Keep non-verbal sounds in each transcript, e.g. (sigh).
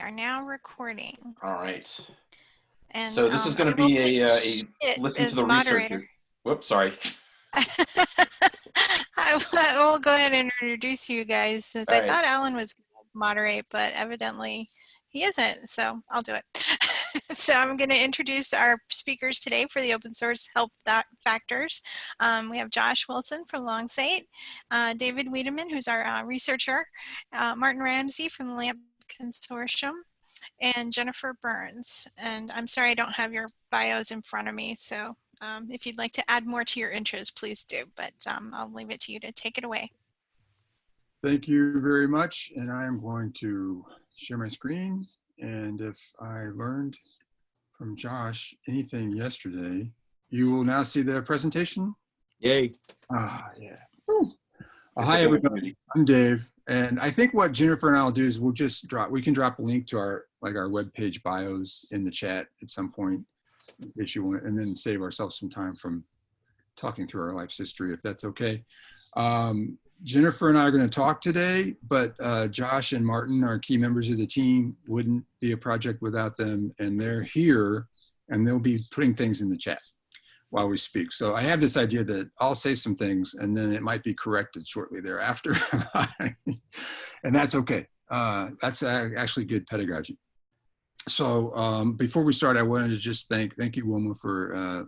are now recording. All right. And So this is um, gonna be a, uh, a listen to the moderator. researcher. Whoops, sorry. (laughs) I will- go ahead and introduce you guys since I All right. thought Alan was going to moderate, but evidently he isn't. So I'll do it. (laughs) so I'm going to introduce our speakers today for the open source Fa- factors. Um, we have Josh Wilson from Longsight, uh, David Wiedemann, who's our uh, researcher, uh, Martin Ramsey from the LAMP Consortium, and Jennifer Burns. And I'm sorry I don't have your bios in front of me, so um, if you'd like to add more to your intros, please do, but um, I'll leave it to you to take it away. Thank you very much. And I am going to share my screen. And if I learned from Josh anything yesterday, you will now see the presentation. Yay. Ah, yeah. Woo. Hi, everybody. I'm Dave. And I think what Jennifer and I'll do is we'll just drop, we can drop a link to our, like our webpage bios in the chat at some point if you want, and then save ourselves some time from talking through our life's history, if that's okay. Um, Jennifer and I are going to talk today, but uh, Josh and Martin are key members of the team. Wouldn't be a project without them, and they're here, and they'll be putting things in the chat while we speak. So I have this idea that I'll say some things, and then it might be corrected shortly thereafter, (laughs) and that's okay. Uh, that's actually good pedagogy. So um, before we start, I wanted to just thank thank you, Wilma, for uh,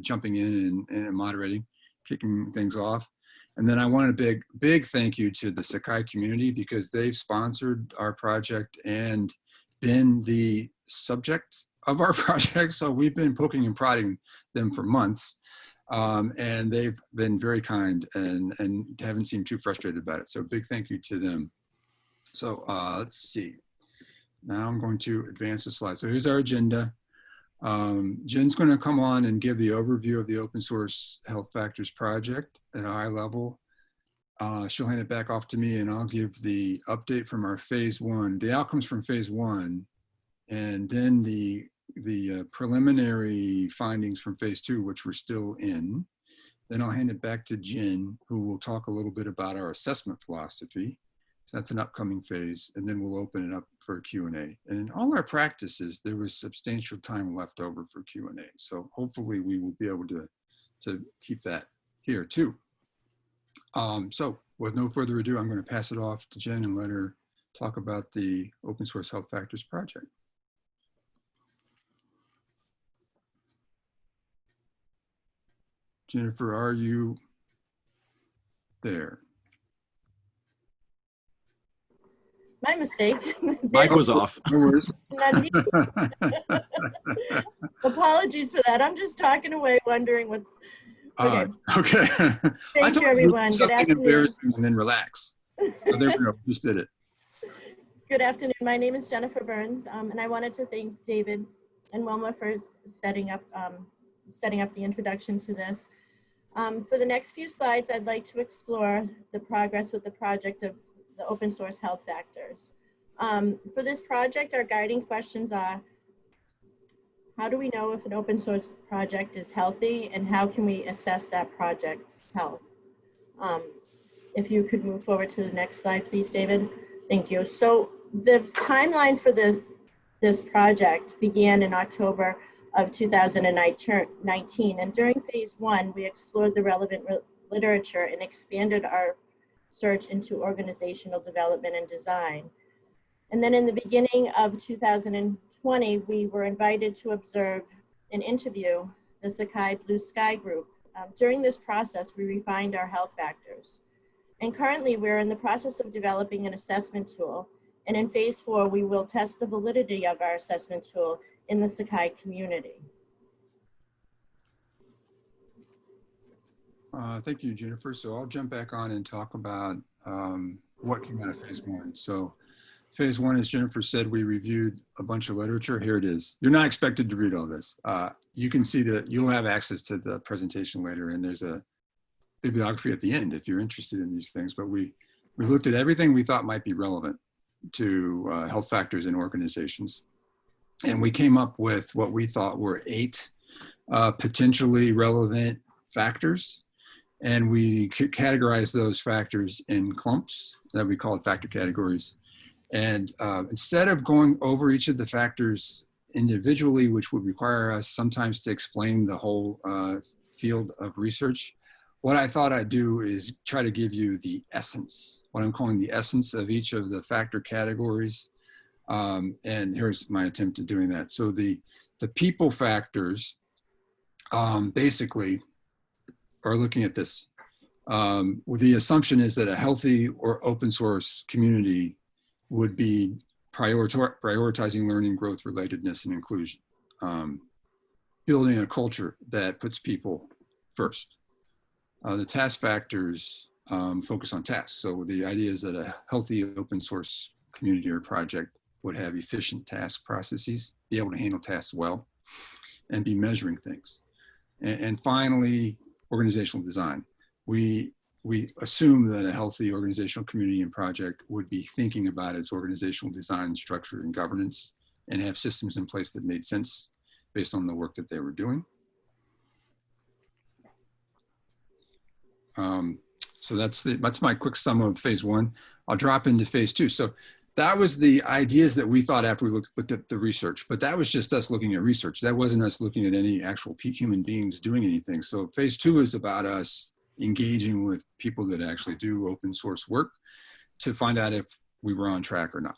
jumping in and, and moderating, kicking things off. And then I wanted a big, big thank you to the Sakai community because they've sponsored our project and been the subject of our (laughs) project. So we've been poking and prodding them for months. Um, and they've been very kind and, and haven't seemed too frustrated about it. So big thank you to them. So uh, let's see. Now I'm going to advance the slide. So here's our agenda. Um, Jen's going to come on and give the overview of the open source health factors project at a high level. Uh, she'll hand it back off to me and I'll give the update from our phase one, the outcomes from phase one, and then the, the uh, preliminary findings from phase two, which we're still in. Then I'll hand it back to Jen, who will talk a little bit about our assessment philosophy. So that's an upcoming phase, and then we'll open it up for Q&A. And in all our practices, there was substantial time left over for Q&A. So hopefully we will be able to, to keep that here too. Um, so with no further ado, I'm going to pass it off to Jen and let her talk about the Open Source Health Factors project. Jennifer, are you there? My mistake. (laughs) Mike was off. No worries. (laughs) Not me. (laughs) Apologies for that. I'm just talking away, wondering what's. Uh, okay. Thank you, everyone. Good afternoon. embarrassing And then relax. So there we go. Just did it. Good afternoon. My name is Jennifer Burns, um, and I wanted to thank David and Wilma for setting up um, setting up the introduction to this. Um, for the next few slides, I'd like to explore the progress with the project of the open source health factors. Um, for this project, our guiding questions are, how do we know if an open source project is healthy and how can we assess that project's health? Um, if you could move forward to the next slide, please, David. Thank you. So the timeline for the, this project began in October of 2019. And during phase one, we explored the relevant re- literature and expanded our search into organizational development and design. And then in the beginning of 2020, we were invited to observe and interview the Sakai Blue Sky Group. Um, during this process, we refined our health factors. And currently, we're in the process of developing an assessment tool. And in phase four, we will test the validity of our assessment tool in the Sakai community. Uh, thank you, Jennifer. So I'll jump back on and talk about um, what came out of phase one. So phase one, as Jennifer said, we reviewed a bunch of literature. Here it is. You're not expected to read all this. Uh, you can see that you'll have access to the presentation later and there's a bibliography at the end if you're interested in these things. But we, we looked at everything we thought might be relevant to uh, health factors in organizations. And we came up with what we thought were eight uh, potentially relevant factors and we categorized those factors in clumps that we call factor categories. And uh, instead of going over each of the factors individually, which would require us sometimes to explain the whole uh, field of research, what I thought I'd do is try to give you the essence, what I'm calling the essence of each of the factor categories. Um, and here's my attempt at doing that. So the, the people factors um, basically are looking at this. Um, the assumption is that a healthy or open source community would be prioritizing learning, growth, relatedness, and inclusion. Um, building a culture that puts people first. Uh, the task factors um, focus on tasks. So the idea is that a healthy open source community or project would have efficient task processes, be able to handle tasks well, and be measuring things. And, and finally, organizational design. We, we assume that a healthy organizational community and project would be thinking about its organizational design, structure, and governance, and have systems in place that made sense based on the work that they were doing. Um, so that's the, that's my quick sum of phase one. I'll drop into phase two. So that was the ideas that we thought after we looked, looked at the research, but that was just us looking at research. That wasn't us looking at any actual human beings doing anything. So phase two is about us engaging with people that actually do open source work to find out if we were on track or not.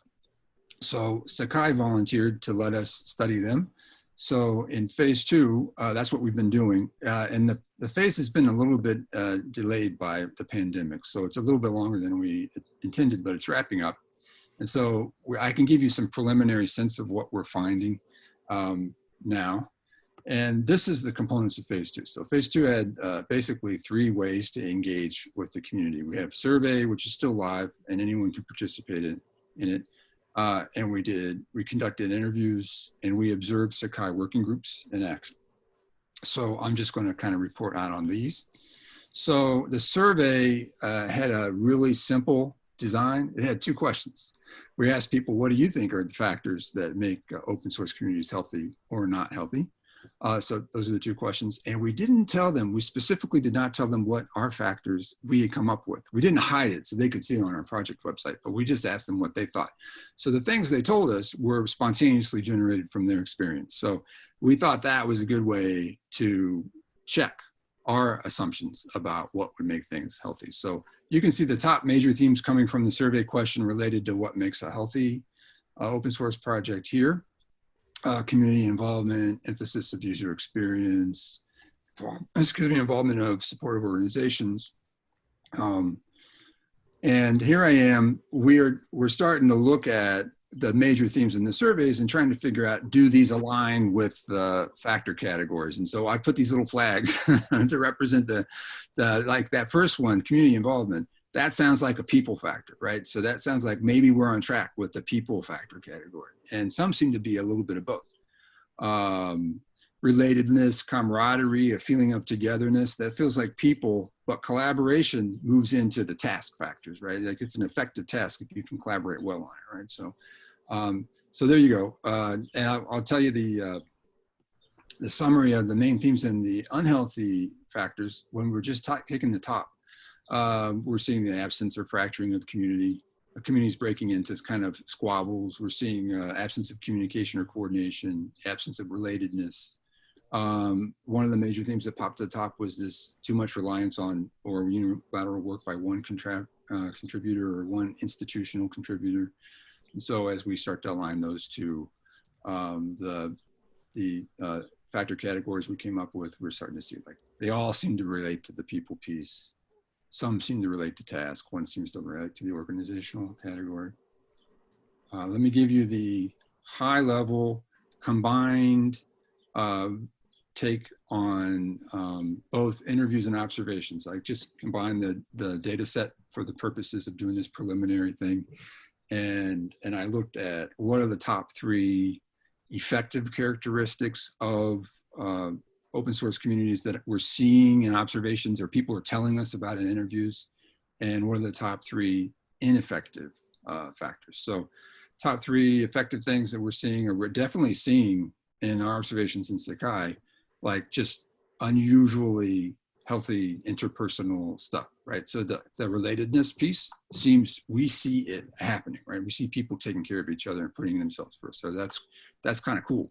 So Sakai volunteered to let us study them. So in phase two, uh, that's what we've been doing. Uh, and the, the phase has been a little bit uh, delayed by the pandemic. So it's a little bit longer than we intended, but it's wrapping up. And so I can give you some preliminary sense of what we're finding um, now. And this is the components of phase two. So phase two had uh, basically three ways to engage with the community. We have survey, which is still live and anyone can participate in, in it. Uh, and we did, we conducted interviews and we observed Sakai working groups in action. So I'm just gonna kind of report out on these. So the survey uh, had a really simple design. It had two questions. We asked people, what do you think are the factors that make uh, open source communities healthy or not healthy? Uh, so those are the two questions. And we didn't tell them, we specifically did not tell them what our factors we had come up with. We didn't hide it so they could see it on our project website, but we just asked them what they thought. So the things they told us were spontaneously generated from their experience. So we thought that was a good way to check our assumptions about what would make things healthy. So you can see the top major themes coming from the survey question related to what makes a healthy uh, open source project here uh, community involvement, emphasis of user experience, (coughs) excuse me, involvement of supportive organizations. Um, and here I am, we're, we're starting to look at the major themes in the surveys and trying to figure out, do these align with the factor categories? And so I put these little flags (laughs) to represent the, the, like that first one, community involvement that sounds like a people factor, right? So that sounds like maybe we're on track with the people factor category. And some seem to be a little bit of both. Um, relatedness, camaraderie, a feeling of togetherness, that feels like people, but collaboration moves into the task factors, right? Like it's an effective task if you can collaborate well on it, right? So, um, so there you go. Uh, and I'll, I'll, tell you the, uh, the summary of the main themes and the unhealthy factors when we're just taking the top um, we're seeing the absence or fracturing of community, communities breaking into kind of squabbles. We're seeing uh, absence of communication or coordination, absence of relatedness. Um, one of the major themes that popped to the top was this too much reliance on or unilateral work by one uh, contributor or one institutional contributor. So as we start to align those two, um, the, the uh, factor categories we came up with, we're starting to see like they all seem to relate to the people piece some seem to relate to task. One seems to relate to the organizational category. Uh, let me give you the high level combined uh, take on um, both interviews and observations. I just combined the, the data set for the purposes of doing this preliminary thing. And, and I looked at what are the top three effective characteristics of uh, open source communities that we're seeing in observations or people are telling us about in interviews and what are the top three ineffective uh, factors. So top three effective things that we're seeing or we're definitely seeing in our observations in Sakai, like just unusually healthy interpersonal stuff, right? So the, the relatedness piece seems, we see it happening, right? We see people taking care of each other and putting themselves first. So that's, that's kind of cool.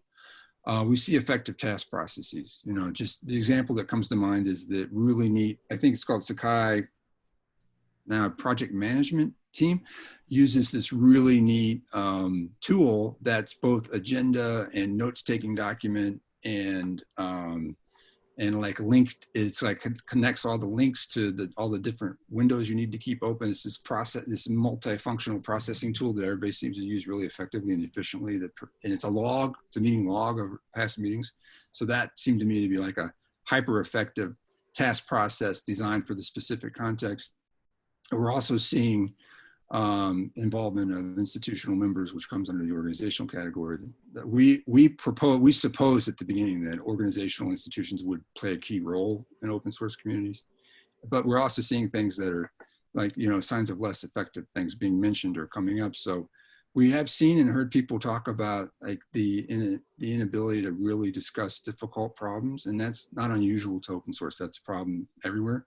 Uh, we see effective task processes. You know, just the example that comes to mind is that really neat, I think it's called Sakai now project management team uses this really neat um, tool that's both agenda and notes taking document and um, and like linked it's like connects all the links to the all the different windows you need to keep open. It's this process this multifunctional processing tool that everybody seems to use really effectively and efficiently that and it's a log it's a meeting log of past meetings. So that seemed to me to be like a hyper effective task process designed for the specific context. We're also seeing um, involvement of institutional members, which comes under the organizational category. That we we propose we suppose at the beginning that organizational institutions would play a key role in open source communities, but we're also seeing things that are like you know signs of less effective things being mentioned or coming up. So we have seen and heard people talk about like the in, the inability to really discuss difficult problems, and that's not unusual to open source. That's a problem everywhere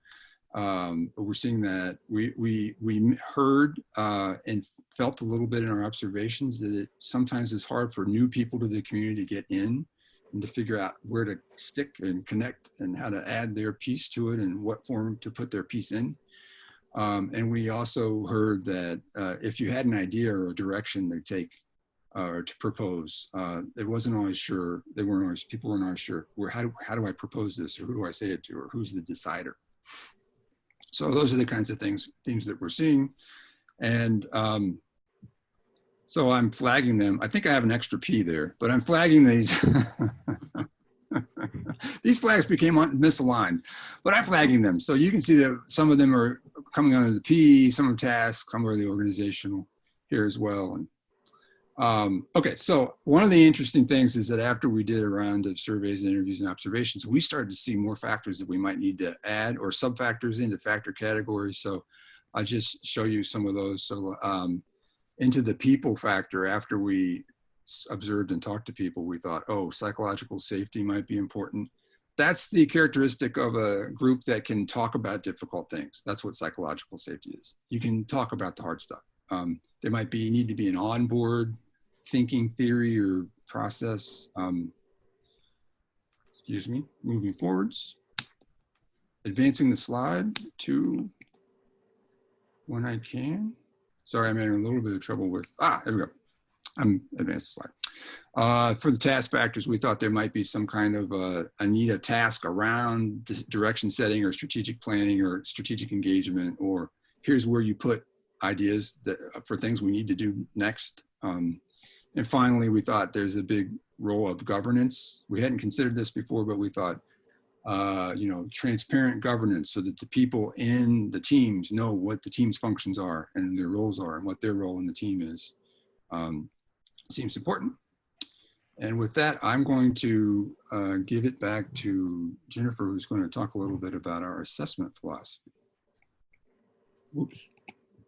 um, we're seeing that we we we heard uh, and felt a little bit in our observations that it sometimes is hard for new people to the community to get in and to figure out where to stick and connect and how to add their piece to it and what form to put their piece in. Um, and we also heard that uh, if you had an idea or a direction to take uh, or to propose, uh, it wasn't always sure. They weren't always people weren't always sure. Where how do how do I propose this or who do I say it to or who's the decider? So those are the kinds of things, themes that we're seeing. And um, so I'm flagging them. I think I have an extra P there, but I'm flagging these. (laughs) these flags became misaligned, but I'm flagging them. So you can see that some of them are coming under the P, some are tasks, some are the organizational here as well. And um, okay, so one of the interesting things is that after we did a round of surveys and interviews and observations, we started to see more factors that we might need to add or sub-factors into factor categories. So I'll just show you some of those. So um, into the people factor, after we observed and talked to people, we thought, oh, psychological safety might be important. That's the characteristic of a group that can talk about difficult things. That's what psychological safety is. You can talk about the hard stuff. Um, there might be need to be an onboard thinking theory or process. Um, excuse me, moving forwards. Advancing the slide to when I can. Sorry, I'm having a little bit of trouble with, ah, there we go. I'm advanced the slide. Uh, for the task factors, we thought there might be some kind of uh, a need a task around direction setting or strategic planning or strategic engagement, or here's where you put ideas that for things we need to do next. Um, and finally, we thought there's a big role of governance. We hadn't considered this before, but we thought, uh, you know, transparent governance so that the people in the teams know what the team's functions are and their roles are and what their role in the team is. Um, seems important. And with that, I'm going to uh, give it back to Jennifer, who's going to talk a little bit about our assessment philosophy. Oops.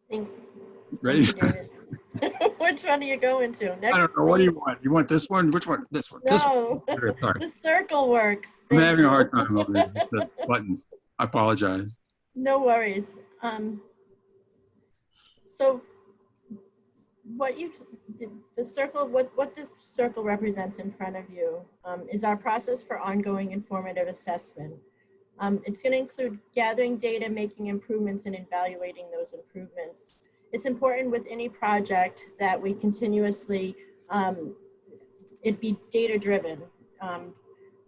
Thank you, David. (laughs) (laughs) Which one are you going to? I Next, don't know. What do you want? You want this one? Which one? This one. This one. No, Sorry. the circle works. I'm having a hard time over these- (laughs) the buttons. I apologize. No worries. Um, so what you, the, the circle, what, what this circle represents in front of you um, is our process for ongoing informative assessment. Um, it's going to include gathering data, making improvements, and evaluating those improvements. It's important with any project that we continuously, um, it be data driven. Um,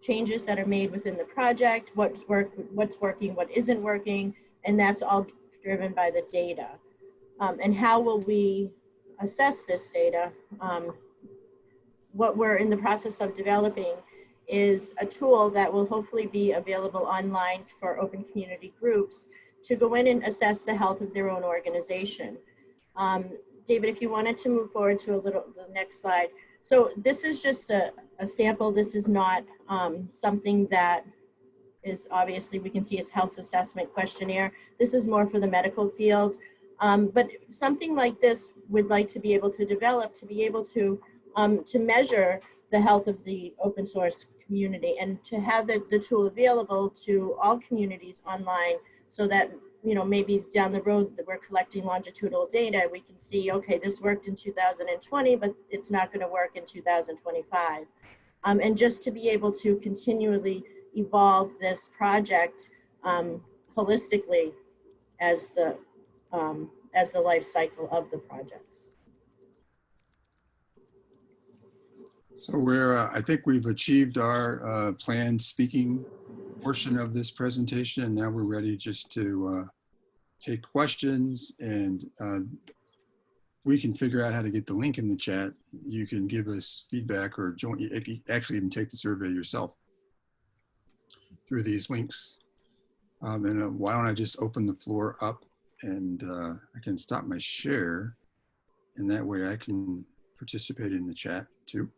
changes that are made within the project, what's work, what's working, what isn't working, and that's all driven by the data. Um, and how will we assess this data? Um, what we're in the process of developing is a tool that will hopefully be available online for open community groups to go in and assess the health of their own organization. Um, David, if you wanted to move forward to a little, the next slide. So this is just a, a sample. This is not um, something that is obviously, we can see as health assessment questionnaire. This is more for the medical field. Um, but something like this would like to be able to develop to be able to um, to measure the health of the open source community and to have the, the tool available to all communities online so that you know maybe down the road that we're collecting longitudinal data we can see okay this worked in 2020 but it's not going to work in 2025 um, and just to be able to continually evolve this project um, holistically as the um, as the life cycle of the projects. So we're, uh, I think we've achieved our uh, planned speaking portion of this presentation, and now we're ready just to uh, take questions and uh, we can figure out how to get the link in the chat. You can give us feedback or join, actually even take the survey yourself through these links. Um, and uh, why don't I just open the floor up and uh, I can stop my share and that way I can participate in the chat too.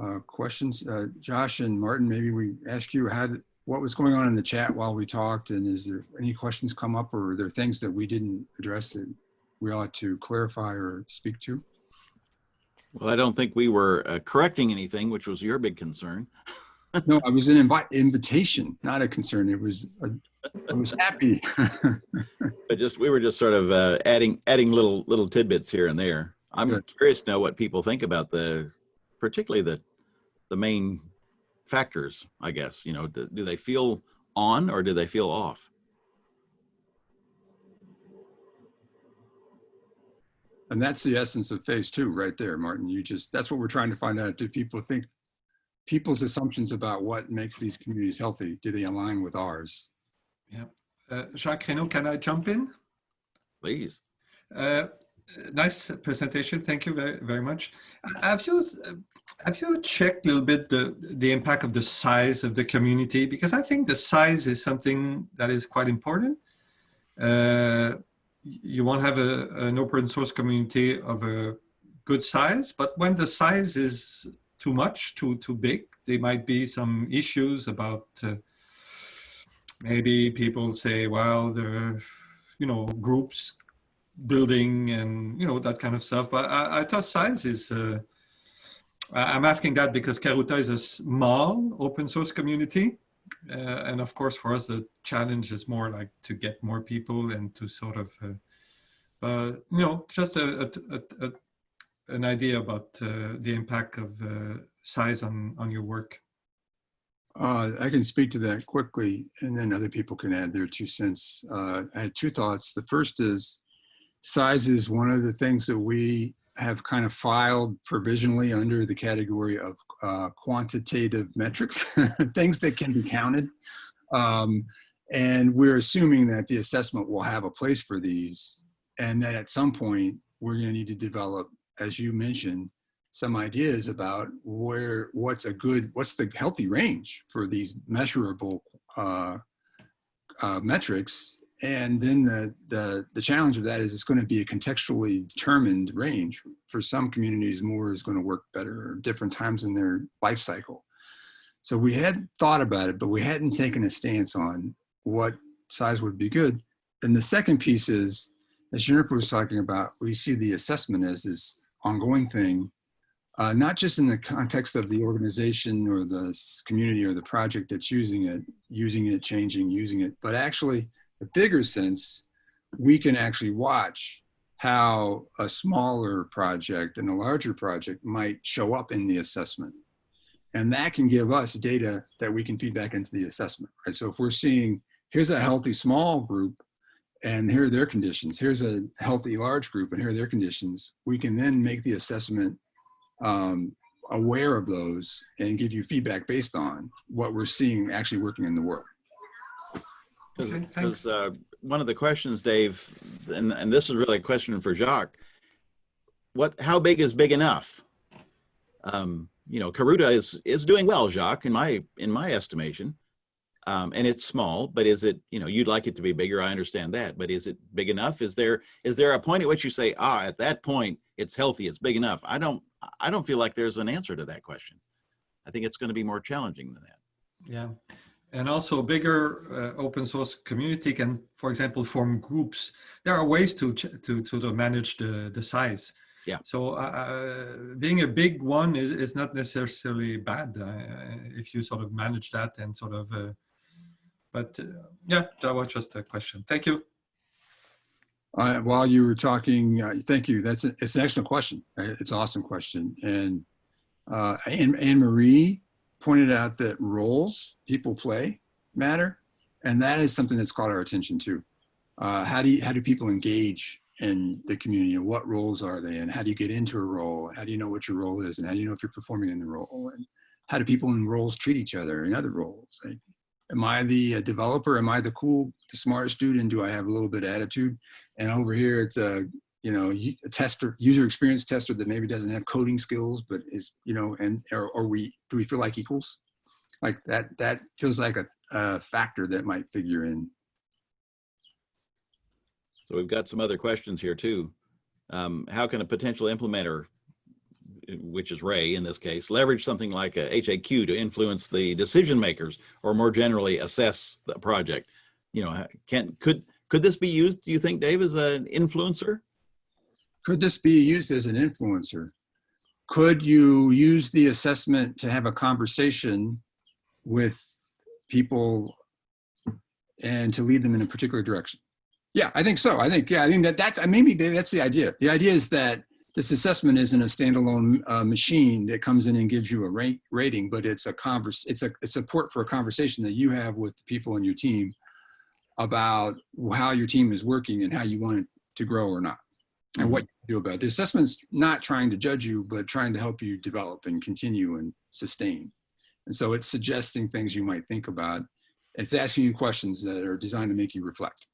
Uh, questions, uh, Josh and Martin, maybe we ask you how, what was going on in the chat while we talked and is there any questions come up or are there things that we didn't address that we ought to clarify or speak to? Well, I don't think we were uh, correcting anything, which was your big concern. (laughs) No, I was an invite, invitation, not a concern. It was, a- I was happy. (laughs) But just, we were just sort of uh, adding, adding little, little tidbits here and there. I'm Good. curious to know what people think about the, particularly the, the main factors, I guess, you know, do, do they feel on or do they feel off? And that's the essence of phase two right there, Martin. You just, that's what we're trying to find out. Do people think, people's assumptions about what makes these communities healthy, do they align with ours? Uh, Jacques Raynauld, can I jump in? Please. Uh, nice presentation. Thank you very, very much. I have you have you checked a little bit the the impact of the size of the community? Because I think the size is something that is quite important. Uh, you want to have a, an open source community of a good size, but when the size is too much, too too big, there might be some issues about. Uh, maybe people say, well, there are, you know, groups building and, you know, that kind of stuff. But I, I thought science is, uh, I'm asking that because Karuta is a small open source community. Uh, and of course, for us, the challenge is more like to get more people and to sort of, uh, but, you know, just a, a, a, an idea about uh, the impact of uh, size on, on your work. Uh, I can speak to that quickly and then other people can add their two cents. Uh, I had two thoughts. The first is size is one of the things that we have kind of filed provisionally under the category of uh, quantitative metrics, (laughs) things that can be counted. Um, and we're assuming that the assessment will have a place for these and that at some point we're going to need to develop, as you mentioned, some ideas about where what's a good what's the healthy range for these measurable uh, uh, metrics and then the, the the challenge of that is it's going to be a contextually determined range. For some communities more is going to work better at different times in their life cycle. So we had thought about it but we hadn't taken a stance on what size would be good. And the second piece is as jennifer was talking about we see the assessment as this ongoing thing uh, not just in the context of the organization or the community or the project that's using it, using it, changing, using it, but actually the bigger sense, we can actually watch how a smaller project and a larger project might show up in the assessment. And that can give us data that we can feed back into the assessment, right? So if we're seeing, here's a healthy small group and here are their conditions, here's a healthy large group and here are their conditions, we can then make the assessment um, aware of those and give you feedback based on what we're seeing actually working in the world. Because Okay, uh, one of the questions, Dave, and, and this is really a question for Jacques. What, how big is big enough? Um, you know, Karuta is, is doing well, Jacques, in my, in my estimation. Um, and it's small, but is it, you know, you'd like it to be bigger. I understand that, but is it big enough? Is there, is there a point at which you say, ah, at that point, it's healthy, it's big enough? I don't, I don't feel like there's an answer to that question. I think it's going to be more challenging than that. Yeah. And also a bigger uh, open source community can, for example, form groups. There are ways to to to, to manage the, the size. Yeah. So uh, being a big one is, is not necessarily bad uh, if you sort of manage that and sort of. Uh, but uh, yeah, that was just a question. Thank you. Uh, while you were talking, uh, thank you. That's a, it's an excellent question. It's an awesome question. And uh, Anne, Anne Marie pointed out that roles people play matter, and that is something that's caught our attention too. Uh, how do you, how do people engage in the community, and what roles are they in? How do you get into a role? How do you know what your role is, and how do you know if you're performing in the role? And how do people in roles treat each other in other roles? Am I the uh, developer? Am I the cool, the smart student? Do I have a little bit of attitude? and over here it's a you know a tester user experience tester that maybe doesn't have coding skills but is you know and or, or we do we feel like equals like that that feels like a, a factor that might figure in So we've got some other questions here too. Um, how can a potential implementer, which is Ray in this case, leverage something like a HAQ to influence the decision makers or more generally assess the project? You know, can, could, could this be used, do you think, Dave, as an influencer? Could this be used as an influencer? Could you use the assessment to have a conversation with people and to lead them in a particular direction? Yeah i think so. I think yeah i think that that maybe that's the idea. The idea is that this assessment isn't a standalone uh, machine that comes in and gives you a rank rating but it's a converse it's a, a support for a conversation that you have with the people in your team about how your team is working and how you want it to grow or not and what you do about it. The assessment's not trying to judge you, but trying to help you develop and continue and sustain. And so it's suggesting things you might think about. It's asking you questions that are designed to make you reflect.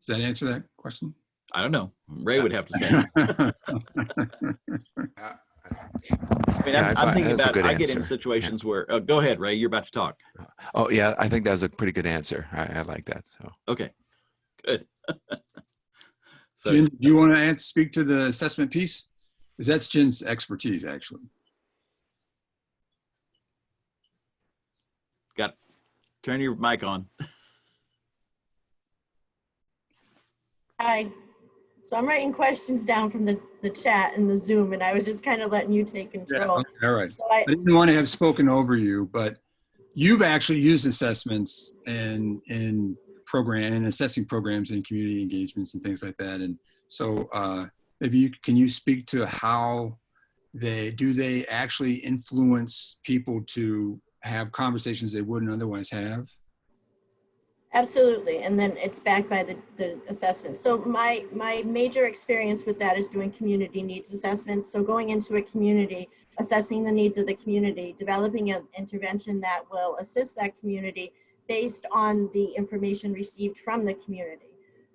Does that answer that question? I don't know. Ray would have to say. (laughs) I mean, Yeah, I'm, I I'm thinking that's a about, good I get in answer. situations where, uh, go ahead, Ray, you're about to talk. Oh, yeah, I think that was a pretty good answer. I, I like that. So, Okay, good. (laughs) So, Jen, do you want to answer, speak to the assessment piece? Because that's Jen's expertise, actually. got, turn your mic on. Hi. So I'm writing questions down from the, the chat and the Zoom, and I was just kind of letting you take control. okay, All right. So I, I didn't want to have spoken over you, but you've actually used assessments and in program and assessing programs and community engagements and things like that. And so uh, maybe you can you speak to how they do they actually influence people to have conversations they wouldn't otherwise have? Absolutely, and then it's backed by the, the assessment. So my, my major experience with that is doing community needs assessment. So going into a community, assessing the needs of the community, developing an intervention that will assist that community based on the information received from the community.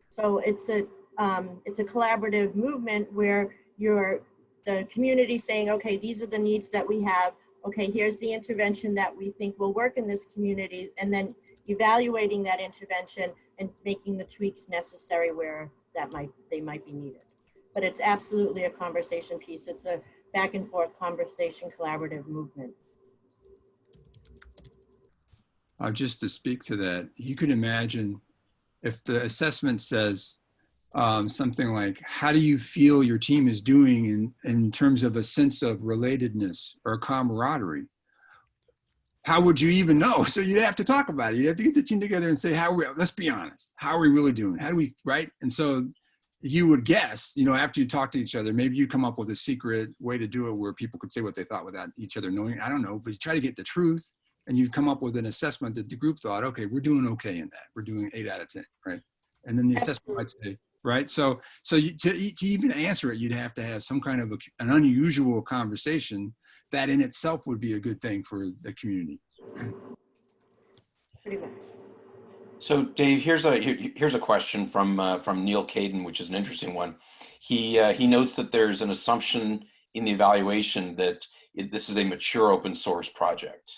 So it's a, um, it's a collaborative movement where you're, the community saying, okay, these are the needs that we have. Okay, here's the intervention that we think will work in this community. And then evaluating that intervention and making the tweaks necessary where that might they might be needed but it's absolutely a conversation piece it's a back and forth conversation collaborative movement Uh, just to speak to that, you could imagine if the assessment says um, something like, how do you feel your team is doing in, in terms of a sense of relatedness or camaraderie? How would you even know? (laughs) So you'd have to talk about it. You'd have to get the team together and say, how are we, let's be honest. How are we really doing? How do we, right? And so you would guess, you know, after you talk to each other, maybe you come up with a secret way to do it where people could say what they thought without each other knowing. I don't know, but you try to get the truth and you've come up with an assessment that the group thought, okay, we're doing okay in that. We're doing eight out of 10, right? And then the assessment might say, right? So, so you, to, to even answer it, you'd have to have some kind of a, an unusual conversation that in itself would be a good thing for the community. pretty much So Dave, here's a here's a question from uh, from Neal Caidin, which is an interesting one. He uh, he notes that there's an assumption in the evaluation that it, this is a mature open source project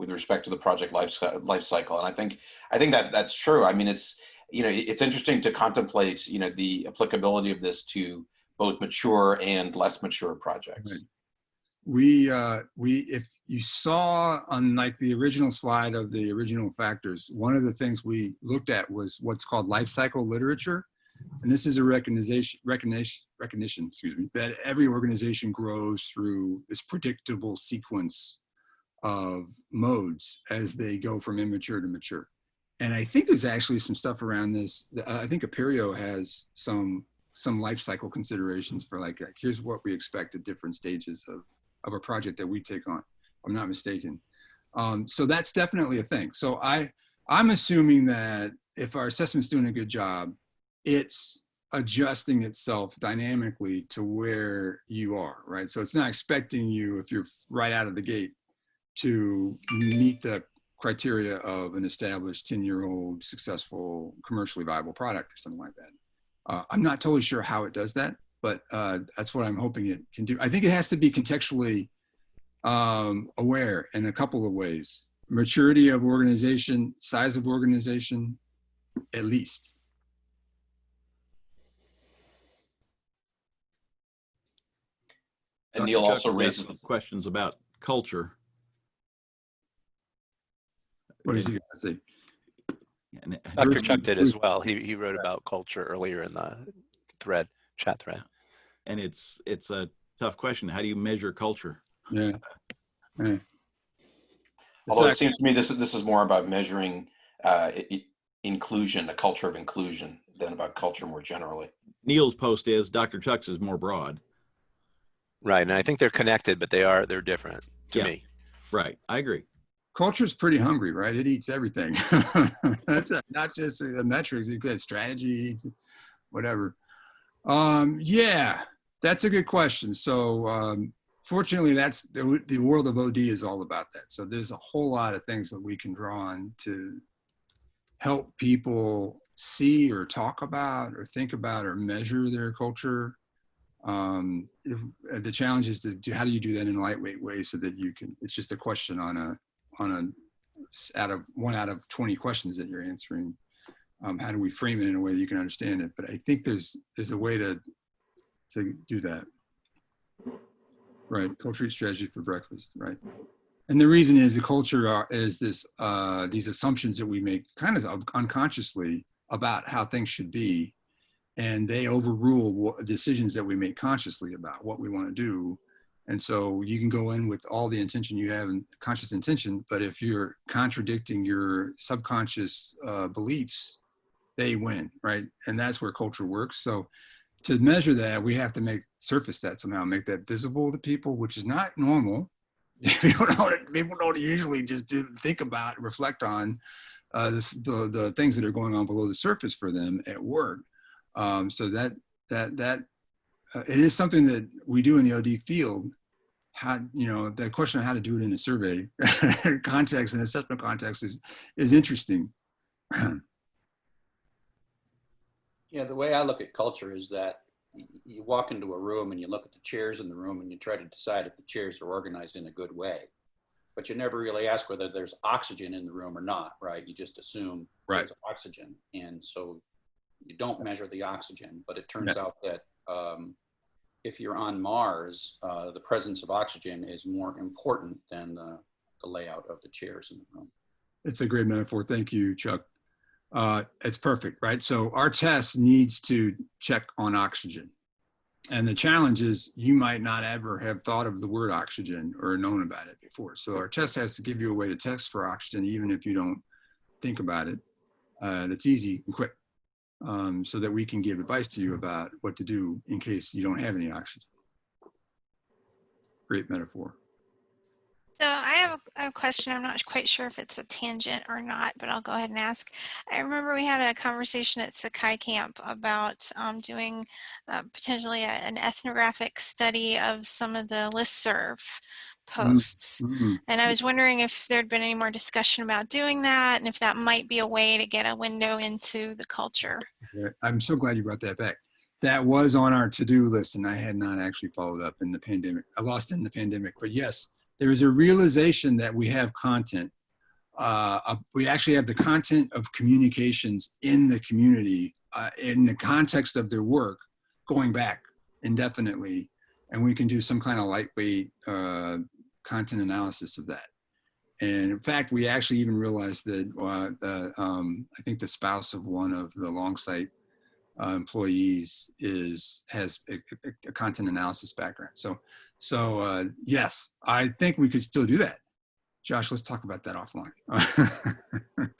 with respect to the project life life cycle, and I think I think that that's true. I mean, it's you know it's interesting to contemplate you know the applicability of this to both mature and less mature projects. Right. We, uh, we, if you saw on like the original slide of the original factors, one of the things we looked at was what's called life cycle literature. and this is a recognition, recognition, recognition, excuse me, that every organization grows through this predictable sequence of modes as they go from immature to mature. And I think there's actually some stuff around this. I think Apereo has some some life cycle considerations for like, like, here's what we expect at different stages of, of a project that we take on. I'm not mistaken. Um, so that's definitely a thing. So I, I'm assuming that if our assessment's doing a good job, it's adjusting itself dynamically to where you are, right? So it's not expecting you, if you're right out of the gate, to meet the criteria of an established 10 year old successful commercially viable product or something like that. Uh, I'm not totally sure how it does that, but uh, that's what I'm hoping it can do. I think it has to be contextually um, aware in a couple of ways. Maturity of organization, size of organization, at least. And Neal also has raises, some questions about culture. What is he going to say? And Dr. Chuck did as well. He, he wrote about culture earlier in the thread, chat thread. and it's it's a tough question. How do you measure culture? Yeah. (laughs) yeah. Although it seems to me this is, this is more about measuring uh, i- i- inclusion, a culture of inclusion than about culture more generally. Neal's post is Dr. Chuck's is more broad. Right. And I think they're connected, but they are, they're different to Yeah. me. Right. I agree. Culture's pretty hungry, right? It eats everything. (laughs) That's not just the metrics, you get strategy, whatever. Um, yeah, that's a good question. So, um, fortunately, that's the, the world of OD is all about that. So there's a whole lot of things that we can draw on to help people see or talk about or think about or measure their culture. Um, the challenge is to do, how do you do that in a lightweight way so that you can, it's just a question on a, on a out of one out of 20 questions that you're answering um, how do we frame it in a way that you can understand it? But i think there's there's a way to to do that. Right culture strategy for breakfast right? And the reason is the culture are, is this uh, these assumptions that we make kind of unconsciously about how things should be and they overrule what, decisions that we make consciously about what we want to do and so you can go in with all the intention you have and conscious intention, but if you're contradicting your subconscious uh, beliefs, they win, right? And that's where culture works. So to measure that, we have to make surface that somehow, make that visible to people, which is not normal. (laughs) people don't people don't usually just do, think about, reflect on uh, this, the, the things that are going on below the surface for them at work. Um, so that that that uh, it is something that we do in the OD field. How you know the question of how to do it in a survey (laughs) context and assessment context is is interesting. (clears throat) Yeah, the way I look at culture is that you walk into a room and you look at the chairs in the room and you try to decide if the chairs are organized in a good way. But you never really ask whether there's oxygen in the room or not, right? You just assume Right. there's oxygen. And so you don't measure the oxygen, but it turns out that um, if you're on Mars, uh, the presence of oxygen is more important than the, the layout of the chairs in the room. It's a great metaphor. Thank you, Chuck. Uh, it's perfect, right? So our test needs to check on oxygen. And the challenge is you might not ever have thought of the word oxygen or known about it before. So our test has to give you a way to test for oxygen, even if you don't think about it. Uh, that's easy and quick um, so that we can give advice to you about what to do in case you don't have any oxygen. Great metaphor. So I have a, a question. I'm not quite sure if it's a tangent or not, but I'll go ahead and ask. I remember we had a conversation at Sakai Camp about um, doing uh, potentially a, an ethnographic study of some of the listserv posts. Mhm. And I was wondering if there'd been any more discussion about doing that and if that might be a way to get a window into the culture. I'm so glad you brought that back. That was on our to-do list, and I had not actually followed up in the pandemic. I lost in the pandemic, but yes, there is a realization that we have content. Uh, uh, we actually have the content of communications in the community uh, in the context of their work going back indefinitely, and we can do some kind of lightweight uh, content analysis of that. And in fact, we actually even realized that uh, um, I think the spouse of one of the Longsight uh, employees is has a, a- content analysis background. So, so uh, yes, I think we could still do that. Josh, let's talk about that offline.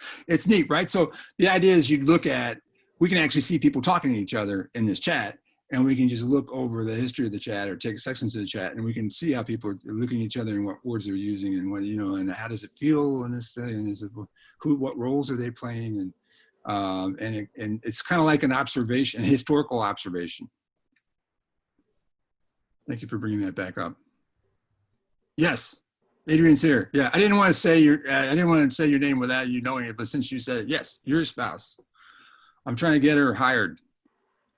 (laughs) it's neat, right? So the idea is you look at, we can actually see people talking to each other in this chat, and we can just look over the history of the chat or take sections of the chat, and we can see how people are looking at each other and what words they're using and what you know, and how does it feel in this thing, and is it who, what roles are they playing, and um, and it, and it's kind of like an observation, a historical observation. Thank you for bringing that back up. Yes, Adrian's here. Yeah, I didn't want to say your uh, I didn't want to say your name without you knowing it, but since you said it, yes, you're spouse. I'm trying to get her hired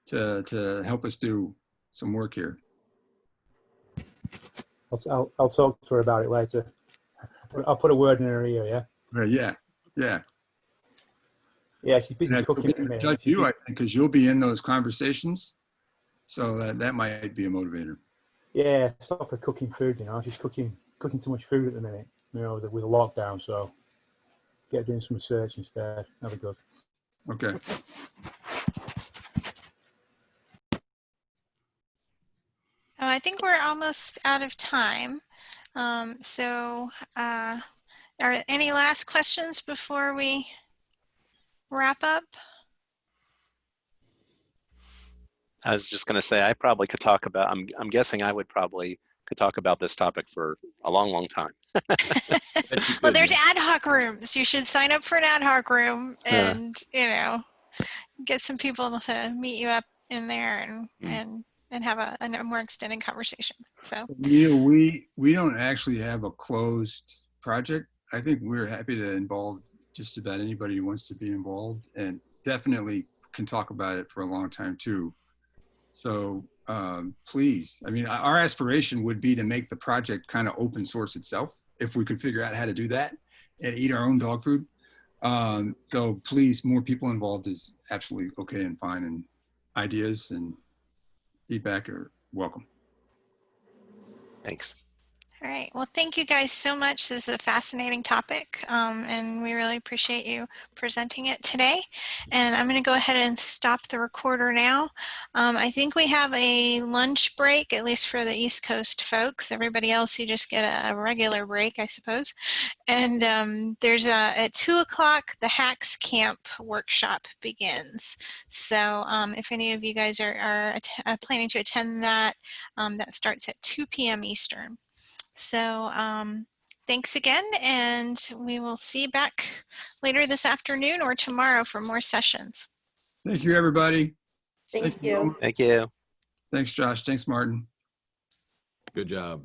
to to help us do some work here. I'll, I'll, I'll talk to her about it later. I'll put a word in her ear, yeah? Yeah, yeah. Yeah, she's busy And cooking. at judge you, I think, because you'll be in those conversations, so that that might be a motivator. Yeah, stop her cooking food, you know. She's cooking cooking too much food at the minute, you know, with the, lockdown. So get doing some research instead. Have a good. Okay. Oh, I think we're almost out of time. Um, so, uh, are any last questions before we wrap up? I was just going to say I probably could talk about. I'm I'm guessing I would probably could talk about this topic for a long, long time. (laughs) Well, there's ad hoc rooms. You should sign up for an ad hoc room Yeah. and, you know, get some people to meet you up in there and, Mm. and, and have a, a more extended conversation. So, Neal, we we don't actually have a closed project. I think we're happy to involve just about anybody who wants to be involved, and definitely can talk about it for a long time too. So um, please, I mean, our aspiration would be to make the project kind of open source itself, if we could figure out how to do that and eat our own dog food. Um, so please, more people involved is absolutely okay and fine, and ideas and feedback are welcome. Thanks. All right. Well, thank you guys so much. This is a fascinating topic, um, and we really appreciate you presenting it today. And I'm going to go ahead and stop the recorder now. Um, I think we have a lunch break, at least for the East Coast folks. Everybody else, you just get a, regular break, I suppose. And um, there's a, at two o'clock, the Hacks Camp workshop begins. So um, if any of you guys are, are uh, planning to attend that, um, that starts at 2 p.m. Eastern. So um, thanks again, and we will see you back later this afternoon or tomorrow for more sessions. Thank you, everybody. Thank Thank you. you. Thank you. Thanks, Josh. Thanks, Martin. Good job.